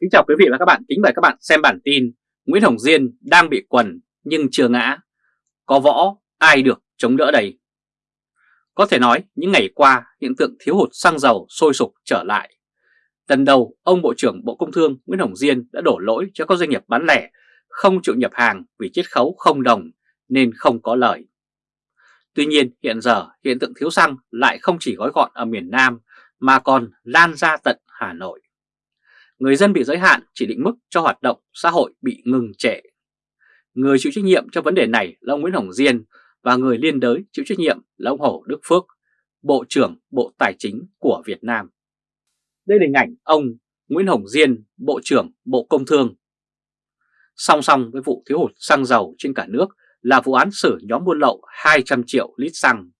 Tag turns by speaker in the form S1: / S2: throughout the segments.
S1: Kính chào quý vị và các bạn, kính mời các bạn xem bản tin Nguyễn Hồng Diên đang bị quần nhưng chưa ngã. Có võ, ai được chống đỡ đây? Có thể nói những ngày qua hiện tượng thiếu hụt xăng dầu sôi sục trở lại. Lần đầu ông Bộ trưởng Bộ Công Thương Nguyễn Hồng Diên đã đổ lỗi cho các doanh nghiệp bán lẻ không chịu nhập hàng vì chiết khấu không đồng nên không có lời. Tuy nhiên hiện giờ hiện tượng thiếu xăng lại không chỉ gói gọn ở miền Nam mà còn lan ra tận Hà Nội người dân bị giới hạn chỉ định mức cho hoạt động xã hội bị ngừng trệ. Người chịu trách nhiệm cho vấn đề này là ông Nguyễn Hồng Diên và người liên đới chịu trách nhiệm là ông Hồ Đức Phước, Bộ trưởng Bộ Tài chính của Việt Nam. Đây là hình ảnh ông Nguyễn Hồng Diên, Bộ trưởng Bộ Công Thương. Song song với vụ thiếu hụt xăng dầu trên cả nước là vụ án xử nhóm buôn lậu 200 triệu lít xăng.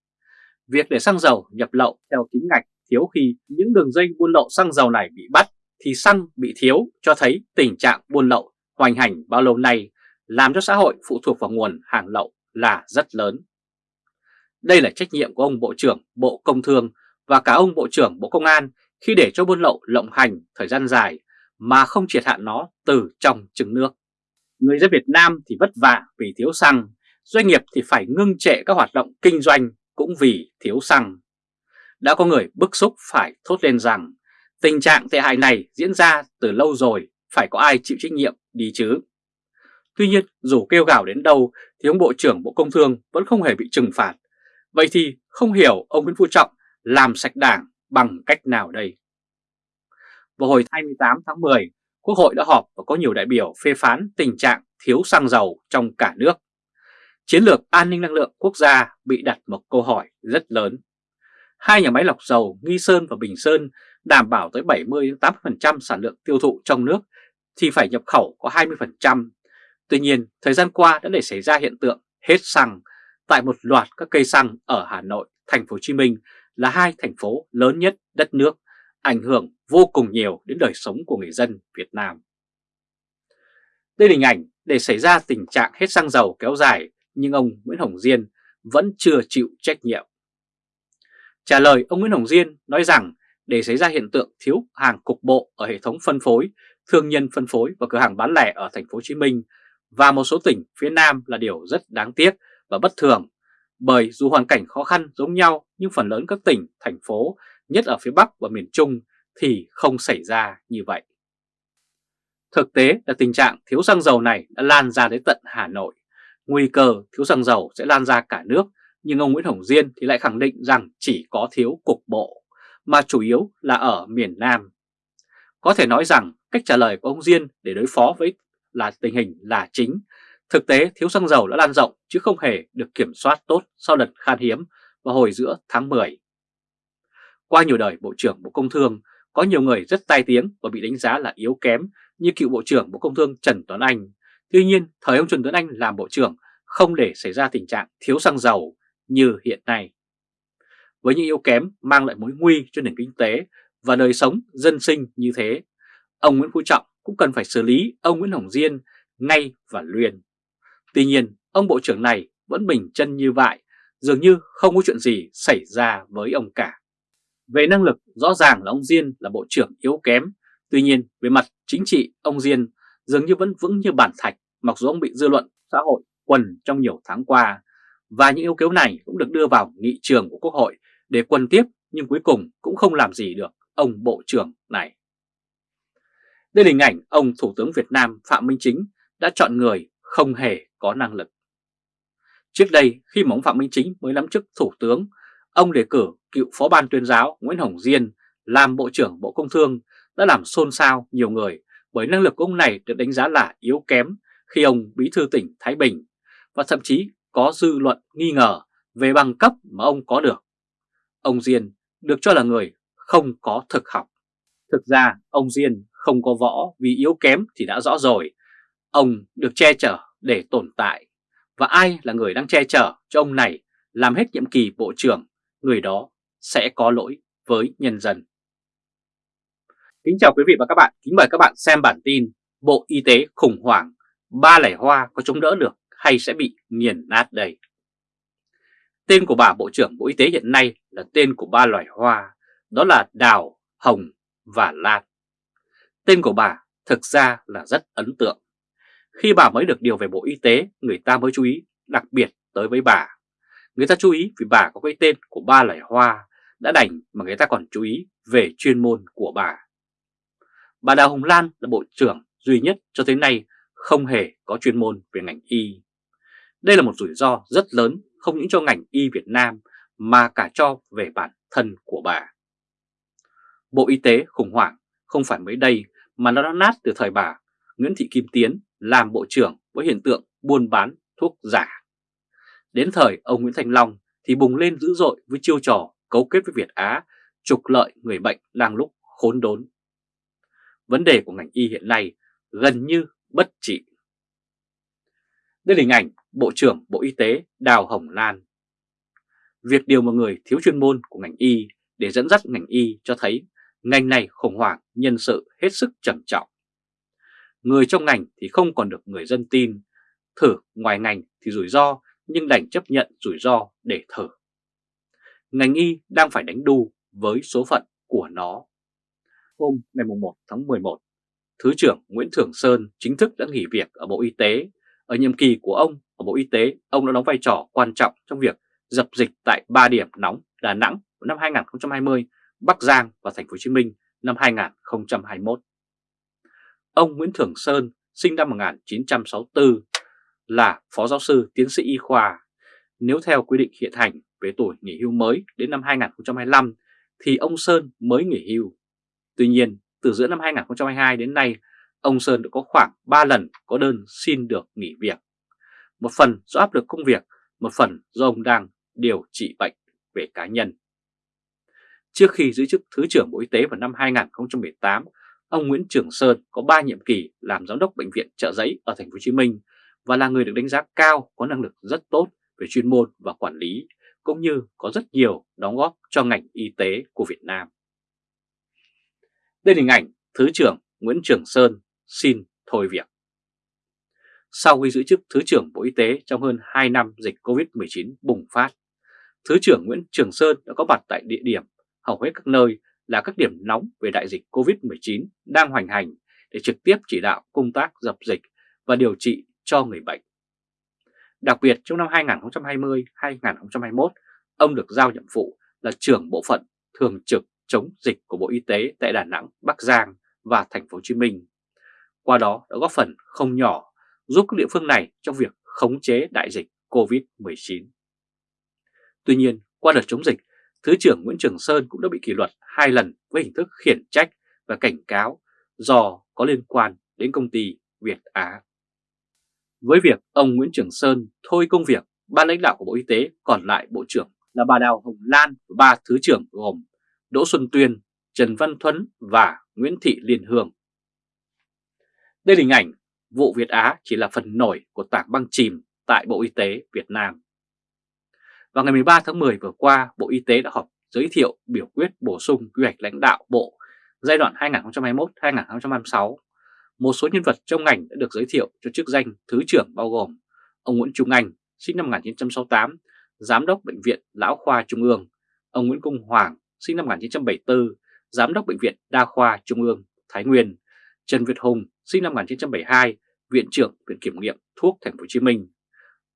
S1: Việc để xăng dầu nhập lậu theo chính ngạch thiếu khi những đường dây buôn lậu xăng dầu này bị bắt thì xăng bị thiếu cho thấy tình trạng buôn lậu hoành hành bao lâu nay làm cho xã hội phụ thuộc vào nguồn hàng lậu là rất lớn. Đây là trách nhiệm của ông Bộ trưởng Bộ Công Thương và cả ông Bộ trưởng Bộ Công an khi để cho buôn lậu lộng hành thời gian dài mà không triệt hạn nó từ trong trứng nước. Người dân Việt Nam thì vất vả vì thiếu xăng, doanh nghiệp thì phải ngưng trệ các hoạt động kinh doanh cũng vì thiếu xăng. Đã có người bức xúc phải thốt lên rằng Tình trạng tệ hại này diễn ra từ lâu rồi, phải có ai chịu trách nhiệm đi chứ. Tuy nhiên, dù kêu gào đến đâu thì ông Bộ trưởng Bộ Công Thương vẫn không hề bị trừng phạt. Vậy thì không hiểu ông Nguyễn Phú Trọng làm sạch đảng bằng cách nào đây? Vào hồi 28 tháng 10, Quốc hội đã họp và có nhiều đại biểu phê phán tình trạng thiếu xăng dầu trong cả nước. Chiến lược an ninh năng lượng quốc gia bị đặt một câu hỏi rất lớn. Hai nhà máy lọc dầu Nghi Sơn và Bình Sơn đảm bảo tới 70-80% sản lượng tiêu thụ trong nước thì phải nhập khẩu có 20%. Tuy nhiên, thời gian qua đã để xảy ra hiện tượng hết xăng tại một loạt các cây xăng ở Hà Nội, Thành phố Hồ Chí Minh là hai thành phố lớn nhất đất nước, ảnh hưởng vô cùng nhiều đến đời sống của người dân Việt Nam. Đây là hình ảnh để xảy ra tình trạng hết xăng dầu kéo dài nhưng ông Nguyễn Hồng Diên vẫn chưa chịu trách nhiệm. Trả lời ông Nguyễn Hồng Diên nói rằng để xảy ra hiện tượng thiếu hàng cục bộ ở hệ thống phân phối, thương nhân phân phối và cửa hàng bán lẻ ở thành phố Hồ Chí Minh và một số tỉnh phía Nam là điều rất đáng tiếc và bất thường. Bởi dù hoàn cảnh khó khăn giống nhau nhưng phần lớn các tỉnh, thành phố, nhất ở phía Bắc và miền Trung thì không xảy ra như vậy. Thực tế là tình trạng thiếu xăng dầu này đã lan ra đến tận Hà Nội. Nguy cơ thiếu xăng dầu sẽ lan ra cả nước, nhưng ông Nguyễn Hồng Diên thì lại khẳng định rằng chỉ có thiếu cục bộ mà chủ yếu là ở miền Nam. Có thể nói rằng cách trả lời của ông Diên để đối phó với là tình hình là chính. Thực tế thiếu xăng dầu đã lan rộng chứ không hề được kiểm soát tốt sau đợt khan hiếm vào hồi giữa tháng 10. Qua nhiều đời Bộ trưởng Bộ Công Thương, có nhiều người rất tai tiếng và bị đánh giá là yếu kém như cựu Bộ trưởng Bộ Công Thương Trần Tuấn Anh. Tuy nhiên, thời ông Trần Tuấn Anh làm Bộ trưởng không để xảy ra tình trạng thiếu xăng dầu như hiện nay với những yếu kém mang lại mối nguy cho nền kinh tế và đời sống dân sinh như thế, ông Nguyễn Phú Trọng cũng cần phải xử lý ông Nguyễn Hồng Diên ngay và luyện. Tuy nhiên, ông Bộ trưởng này vẫn bình chân như vậy, dường như không có chuyện gì xảy ra với ông cả. Về năng lực, rõ ràng là ông Diên là Bộ trưởng yếu kém, tuy nhiên về mặt chính trị, ông Diên dường như vẫn vững như bản thạch mặc dù ông bị dư luận xã hội quần trong nhiều tháng qua. Và những yêu kém này cũng được đưa vào nghị trường của Quốc hội để quân tiếp nhưng cuối cùng cũng không làm gì được ông Bộ trưởng này. Đây là hình ảnh ông Thủ tướng Việt Nam Phạm Minh Chính đã chọn người không hề có năng lực. Trước đây khi mà ông Phạm Minh Chính mới nắm chức Thủ tướng, ông đề cử cựu Phó ban tuyên giáo Nguyễn Hồng Diên làm Bộ trưởng Bộ Công Thương đã làm xôn xao nhiều người bởi năng lực của ông này được đánh giá là yếu kém khi ông bí thư tỉnh Thái Bình và thậm chí có dư luận nghi ngờ về bằng cấp mà ông có được. Ông Diên được cho là người không có thực học. Thực ra ông Diên không có võ vì yếu kém thì đã rõ rồi. Ông được che chở để tồn tại. Và ai là người đang che chở cho ông này làm hết nhiệm kỳ bộ trưởng, người đó sẽ có lỗi với nhân dân. Kính chào quý vị và các bạn, kính mời các bạn xem bản tin Bộ Y tế khủng hoảng, ba lẻ hoa có chống đỡ được hay sẽ bị nghiền nát đây. Tên của bà Bộ trưởng Bộ Y tế hiện nay là tên của ba loài hoa, đó là đào, hồng và lan. Tên của bà thực ra là rất ấn tượng. Khi bà mới được điều về Bộ Y tế, người ta mới chú ý đặc biệt tới với bà. Người ta chú ý vì bà có cái tên của ba loài hoa, đã đành mà người ta còn chú ý về chuyên môn của bà. Bà Đào Hồng Lan là bộ trưởng duy nhất cho tới nay không hề có chuyên môn về ngành y. Đây là một rủi ro rất lớn không những cho ngành y Việt Nam, mà cả cho về bản thân của bà. Bộ Y tế khủng hoảng, không phải mới đây mà nó đã nát từ thời bà Nguyễn Thị Kim Tiến làm bộ trưởng với hiện tượng buôn bán thuốc giả. Đến thời ông Nguyễn Thành Long thì bùng lên dữ dội với chiêu trò cấu kết với Việt Á, trục lợi người bệnh đang lúc khốn đốn. Vấn đề của ngành y hiện nay gần như bất trị. Đây là hình ảnh Bộ trưởng Bộ Y tế Đào Hồng Lan. Việc điều một người thiếu chuyên môn của ngành y để dẫn dắt ngành y cho thấy ngành này khủng hoảng nhân sự hết sức trầm trọng. Người trong ngành thì không còn được người dân tin, thử ngoài ngành thì rủi ro nhưng đành chấp nhận rủi ro để thử. Ngành y đang phải đánh đu với số phận của nó. Hôm ngày 1 tháng 11, Thứ trưởng Nguyễn Thưởng Sơn chính thức đã nghỉ việc ở Bộ Y tế. Ở nhiệm kỳ của ông ở Bộ Y tế, ông đã đóng vai trò quan trọng trong việc dập dịch tại 3 điểm nóng Đà Nẵng năm 2020, Bắc Giang và Thành phố Hồ Chí Minh năm 2021. Ông Nguyễn Thưởng Sơn sinh năm 1964 là Phó Giáo sư Tiến sĩ Y khoa. Nếu theo quy định hiện hành về tuổi nghỉ hưu mới đến năm 2025 thì ông Sơn mới nghỉ hưu. Tuy nhiên, từ giữa năm 2022 đến nay, ông Sơn đã có khoảng 3 lần có đơn xin được nghỉ việc. Một phần do áp lực công việc, một phần do ông đang điều trị bệnh về cá nhân. Trước khi giữ chức Thứ trưởng Bộ Y tế vào năm 2018, ông Nguyễn Trường Sơn có 3 nhiệm kỳ làm giám đốc bệnh viện Trợ Giấy ở thành phố Hồ Chí Minh và là người được đánh giá cao có năng lực rất tốt về chuyên môn và quản lý cũng như có rất nhiều đóng góp cho ngành y tế của Việt Nam. Đây là hình ảnh Thứ trưởng Nguyễn Trường Sơn xin thôi việc. Sau khi giữ chức Thứ trưởng Bộ Y tế trong hơn 2 năm dịch COVID-19 bùng phát, Thứ trưởng Nguyễn Trường Sơn đã có mặt tại địa điểm hầu hết các nơi là các điểm nóng về đại dịch COVID-19 đang hoành hành để trực tiếp chỉ đạo công tác dập dịch và điều trị cho người bệnh. Đặc biệt trong năm 2020-2021, ông được giao nhiệm vụ là trưởng bộ phận thường trực chống dịch của Bộ Y tế tại Đà Nẵng, Bắc Giang và Thành phố Hồ Chí Minh. Qua đó đã góp phần không nhỏ giúp các địa phương này trong việc khống chế đại dịch COVID-19. Tuy nhiên, qua đợt chống dịch, Thứ trưởng Nguyễn Trường Sơn cũng đã bị kỷ luật hai lần với hình thức khiển trách và cảnh cáo do có liên quan đến công ty Việt Á. Với việc ông Nguyễn Trường Sơn thôi công việc, ban lãnh đạo của Bộ Y tế còn lại Bộ trưởng là bà Đào Hồng Lan và ba Thứ trưởng gồm Đỗ Xuân Tuyên, Trần Văn Thuấn và Nguyễn Thị Liên Hương. Đây là hình ảnh vụ Việt Á chỉ là phần nổi của tảng băng chìm tại Bộ Y tế Việt Nam. Vào ngày 13 tháng 10 vừa qua, Bộ Y tế đã họp giới thiệu biểu quyết bổ sung quy hoạch lãnh đạo Bộ giai đoạn 2021-2026. Một số nhân vật trong ngành đã được giới thiệu cho chức danh Thứ trưởng bao gồm ông Nguyễn Trung Anh, sinh năm 1968, Giám đốc Bệnh viện Lão Khoa Trung ương, ông Nguyễn Công Hoàng, sinh năm 1974, Giám đốc Bệnh viện Đa khoa Trung ương Thái Nguyên, Trần Việt Hùng, sinh năm 1972, Viện trưởng Viện Kiểm nghiệm Thuốc Thành phố Hồ Chí Minh,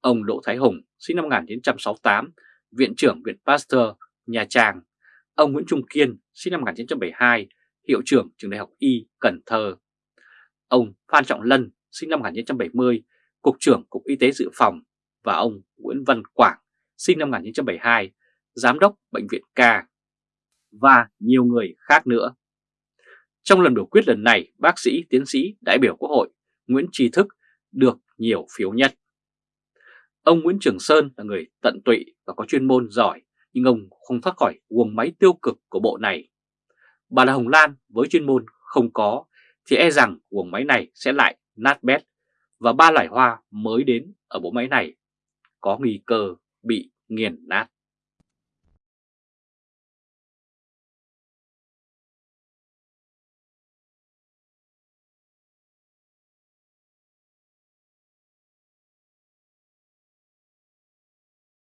S1: ông Đỗ Thái Hùng, sinh năm 1968, Viện trưởng Viện Pasteur, Nha Trang, ông Nguyễn Trung Kiên, sinh năm 1972, Hiệu trưởng Trường Đại học Y, Cần Thơ, ông Phan Trọng Lân, sinh năm 1970, Cục trưởng Cục Y tế Dự phòng. Và ông Nguyễn Văn Quảng, sinh năm 1972, Giám đốc Bệnh viện Ca và nhiều người khác nữa. Trong lần biểu quyết lần này, bác sĩ, tiến sĩ, đại biểu Quốc hội Nguyễn Trí Thức được nhiều phiếu nhất. Ông Nguyễn Trường Sơn là người tận tụy và có chuyên môn giỏi, nhưng ông không thoát khỏi guồng máy tiêu cực của bộ này. Bà là Hồng Lan với chuyên môn không có, thì e rằng guồng máy này sẽ lại nát bét và ba loài hoa mới đến ở bộ máy này có nguy cơ bị nghiền nát.